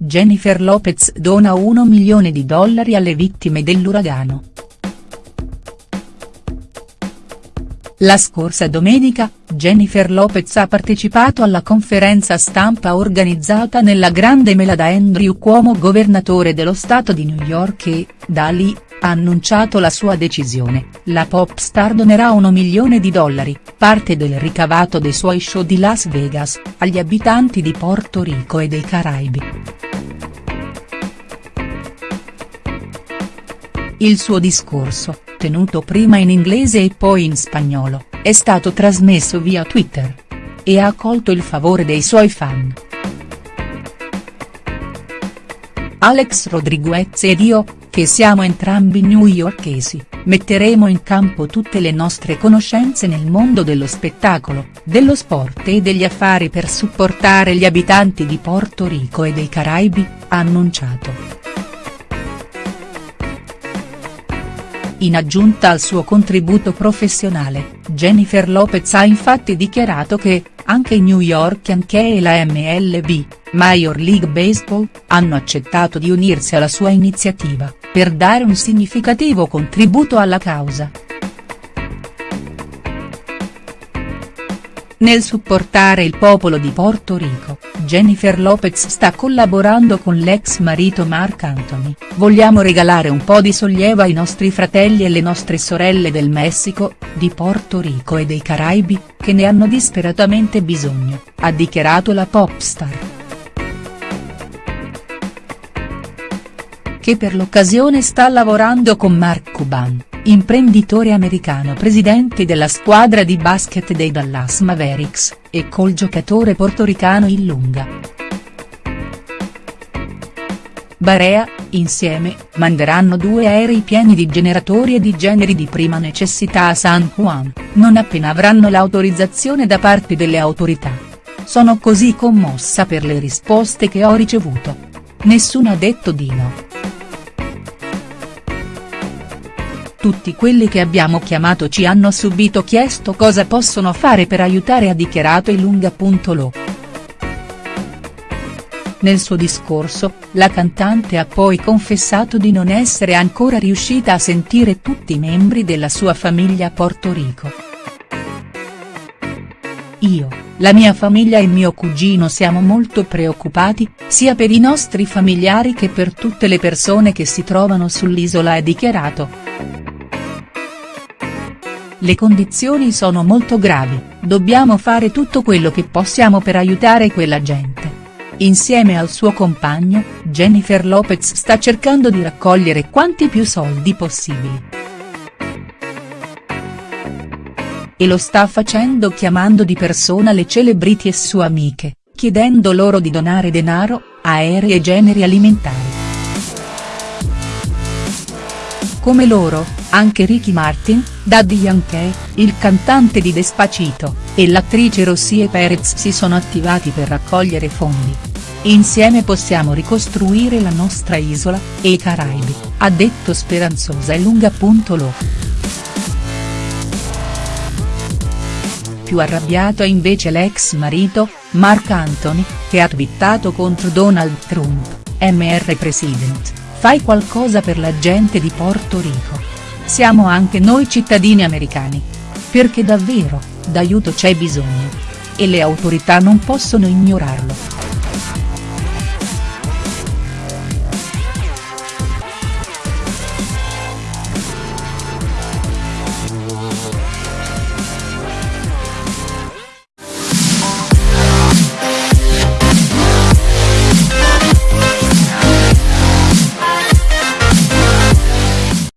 Jennifer Lopez dona 1 milione di dollari alle vittime dell'uragano. La scorsa domenica, Jennifer Lopez ha partecipato alla conferenza stampa organizzata nella grande mela da Andrew Cuomo governatore dello stato di New York e, da lì, ha annunciato la sua decisione, la pop star donerà 1 milione di dollari, parte del ricavato dei suoi show di Las Vegas, agli abitanti di Porto Rico e dei Caraibi. Il suo discorso, tenuto prima in inglese e poi in spagnolo, è stato trasmesso via Twitter. E ha accolto il favore dei suoi fan. Alex Rodriguez ed io, che siamo entrambi newyorkesi, metteremo in campo tutte le nostre conoscenze nel mondo dello spettacolo, dello sport e degli affari per supportare gli abitanti di Porto Rico e dei Caraibi, ha annunciato. In aggiunta al suo contributo professionale, Jennifer Lopez ha infatti dichiarato che, anche i New York Yankee e la MLB, Major League Baseball, hanno accettato di unirsi alla sua iniziativa, per dare un significativo contributo alla causa. Nel supportare il popolo di Porto Rico, Jennifer Lopez sta collaborando con l'ex marito Mark Anthony, vogliamo regalare un po' di sollievo ai nostri fratelli e le nostre sorelle del Messico, di Porto Rico e dei Caraibi, che ne hanno disperatamente bisogno, ha dichiarato la popstar. Che per l'occasione sta lavorando con Mark Cuban imprenditore americano presidente della squadra di basket dei Dallas Mavericks, e col giocatore portoricano Illunga. Barea, insieme, manderanno due aerei pieni di generatori e di generi di prima necessità a San Juan, non appena avranno l'autorizzazione da parte delle autorità. Sono così commossa per le risposte che ho ricevuto. Nessuno ha detto di no. Tutti quelli che abbiamo chiamato ci hanno subito chiesto cosa possono fare per aiutare ha dichiarato Ilunga.lo. Nel suo discorso, la cantante ha poi confessato di non essere ancora riuscita a sentire tutti i membri della sua famiglia a Porto Rico. Io, la mia famiglia e mio cugino siamo molto preoccupati, sia per i nostri familiari che per tutte le persone che si trovano sull'isola ha dichiarato. Le condizioni sono molto gravi, dobbiamo fare tutto quello che possiamo per aiutare quella gente. Insieme al suo compagno, Jennifer Lopez sta cercando di raccogliere quanti più soldi possibili. E lo sta facendo chiamando di persona le celebrity e sue amiche, chiedendo loro di donare denaro, aerei e generi alimentari. Come loro, anche Ricky Martin, Daddy Yankee, il cantante di Despacito, e l'attrice Rossie Perez si sono attivati per raccogliere fondi. Insieme possiamo ricostruire la nostra isola, e i Caraibi, ha detto speranzosa e lunga.lo. Più arrabbiato è invece l'ex marito, Mark Anthony, che ha twittato contro Donald Trump, Mr. President, fai qualcosa per la gente di Porto Rico siamo anche noi cittadini americani. Perché davvero, d'aiuto c'è bisogno. E le autorità non possono ignorarlo.